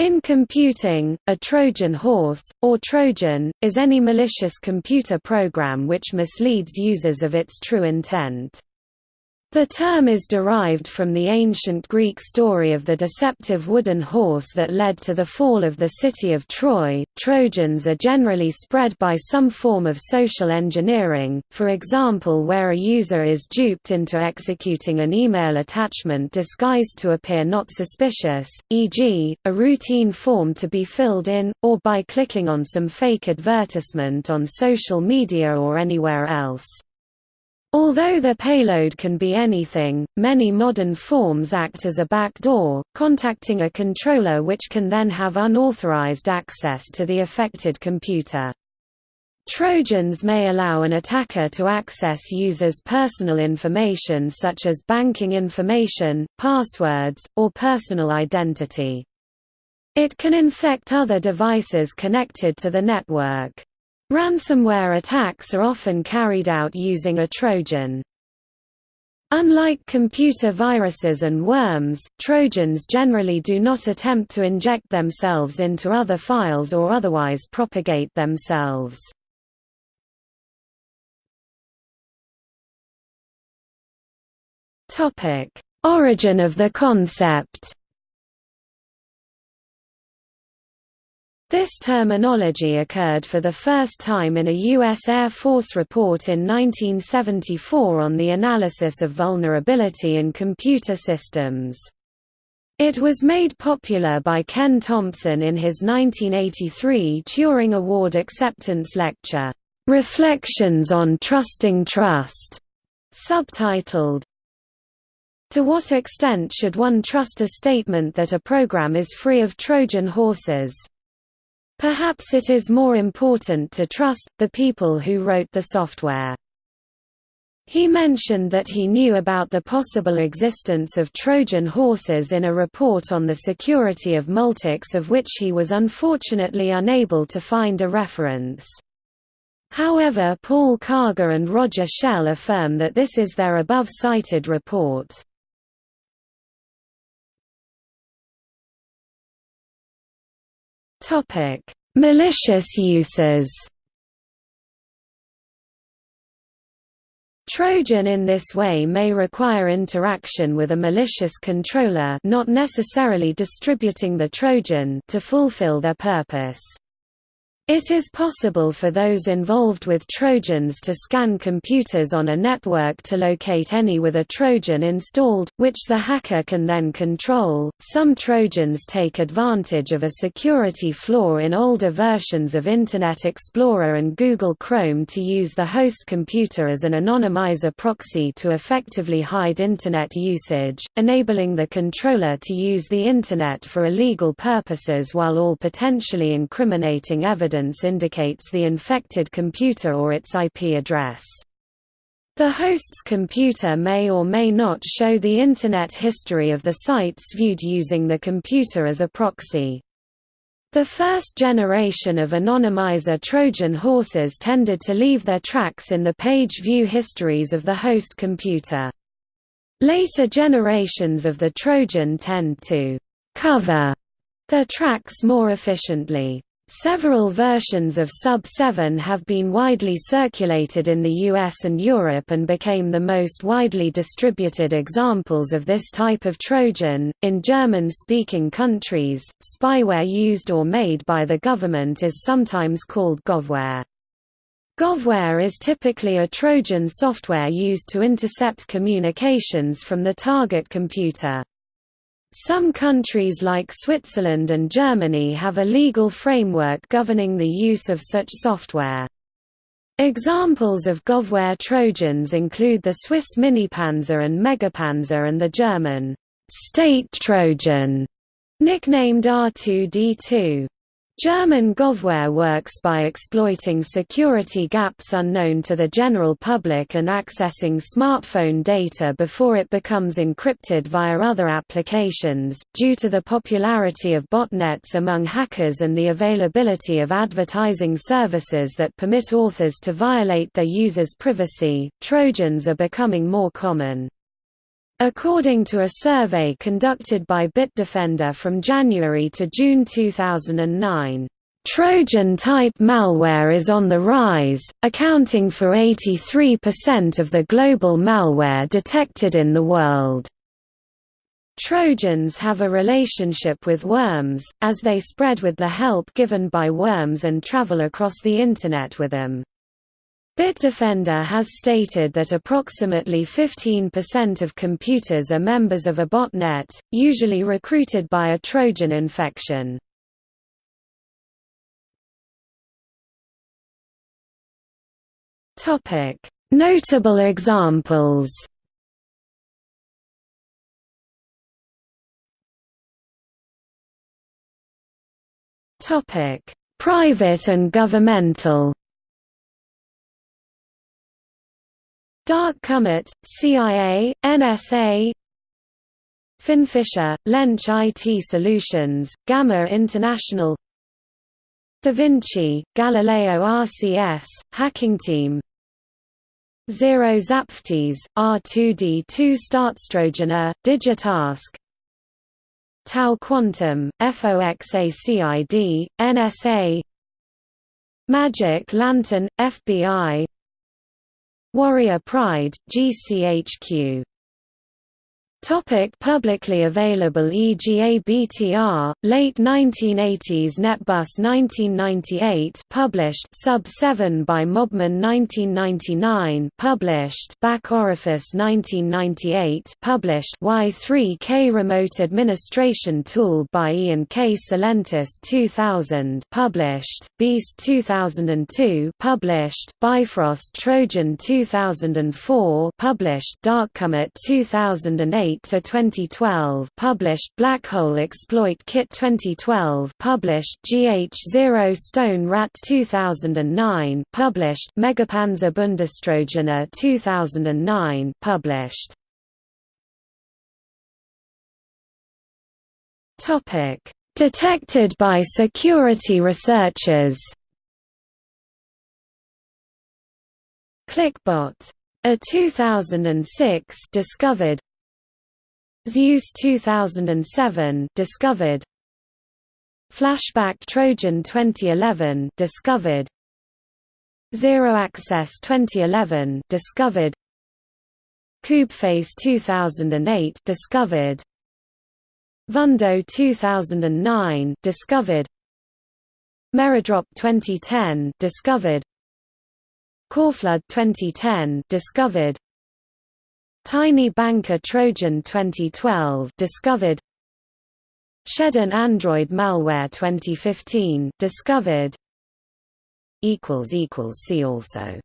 In computing, a Trojan horse, or Trojan, is any malicious computer program which misleads users of its true intent. The term is derived from the ancient Greek story of the deceptive wooden horse that led to the fall of the city of Troy. Trojans are generally spread by some form of social engineering, for example, where a user is duped into executing an email attachment disguised to appear not suspicious, e.g., a routine form to be filled in, or by clicking on some fake advertisement on social media or anywhere else. Although the payload can be anything, many modern forms act as a backdoor, contacting a controller which can then have unauthorized access to the affected computer. Trojans may allow an attacker to access users' personal information such as banking information, passwords, or personal identity. It can infect other devices connected to the network. Ransomware attacks are often carried out using a Trojan. Unlike computer viruses and worms, Trojans generally do not attempt to inject themselves into other files or otherwise propagate themselves. Origin of the concept This terminology occurred for the first time in a U.S. Air Force report in 1974 on the analysis of vulnerability in computer systems. It was made popular by Ken Thompson in his 1983 Turing Award acceptance lecture, "'Reflections on Trusting Trust' subtitled, To what extent should one trust a statement that a program is free of Trojan horses? Perhaps it is more important to trust, the people who wrote the software. He mentioned that he knew about the possible existence of Trojan horses in a report on the security of Multics of which he was unfortunately unable to find a reference. However Paul Karger and Roger Schell affirm that this is their above-cited report. Topic: Malicious uses. Trojan in this way may require interaction with a malicious controller not necessarily distributing the Trojan to fulfill their purpose. It is possible for those involved with Trojans to scan computers on a network to locate any with a Trojan installed, which the hacker can then control. Some Trojans take advantage of a security flaw in older versions of Internet Explorer and Google Chrome to use the host computer as an anonymizer proxy to effectively hide Internet usage, enabling the controller to use the Internet for illegal purposes while all potentially incriminating evidence indicates the infected computer or its IP address. The host's computer may or may not show the Internet history of the sites viewed using the computer as a proxy. The first generation of anonymizer Trojan horses tended to leave their tracks in the page view histories of the host computer. Later generations of the Trojan tend to «cover» their tracks more efficiently. Several versions of Sub-7 have been widely circulated in the US and Europe and became the most widely distributed examples of this type of Trojan. In German speaking countries, spyware used or made by the government is sometimes called govware. Govware is typically a Trojan software used to intercept communications from the target computer. Some countries like Switzerland and Germany have a legal framework governing the use of such software. Examples of Govware Trojans include the Swiss Minipanzer and Megapanzer and the German State Trojan, nicknamed R2D2. German Govware works by exploiting security gaps unknown to the general public and accessing smartphone data before it becomes encrypted via other applications. Due to the popularity of botnets among hackers and the availability of advertising services that permit authors to violate their users' privacy, Trojans are becoming more common. According to a survey conducted by Bitdefender from January to June 2009, Trojan-type malware is on the rise, accounting for 83% of the global malware detected in the world. Trojans have a relationship with worms, as they spread with the help given by worms and travel across the Internet with them. Bitdefender has stated that approximately 15% of computers are members of a botnet, usually recruited by a Trojan infection. Notable examples Private and governmental Dark Comet, CIA, NSA Finfisher, Lench IT Solutions, Gamma International Da Vinci, Galileo RCS, Hacking Team Zero zapftis, R2D2 StaatsTrojaner, Digitask TAO Quantum, FOXACID, NSA Magic Lantern, FBI Warrior Pride, GCHQ Topic publicly available EGA BTR, late 1980s Netbus 1998 published Sub 7 by Mobman 1999 published Back Orifice 1998 published Y3K Remote Administration Tool by Ian K. Tselentis 2000 published Beast 2002 published Bifrost Trojan 2004 published Darkcomet 2008 to 2012 published Black Hole Exploit Kit 2012 published GH0 Stone Rat 2009 published Megapanzer Bundestrojaner 2009 published. Topic. Detected by security researchers. Clickbot. A 2006 discovered Zeus 2007 discovered. Flashback Trojan 2011 discovered. Zero Access 2011 discovered. Koobface 2008 discovered. Vundo 2009 discovered. Meredrop 2010 discovered. Coreflood 2010 discovered Tiny Banker Trojan 2012 discovered. Shedun Android malware 2015 discovered. Equals equals see also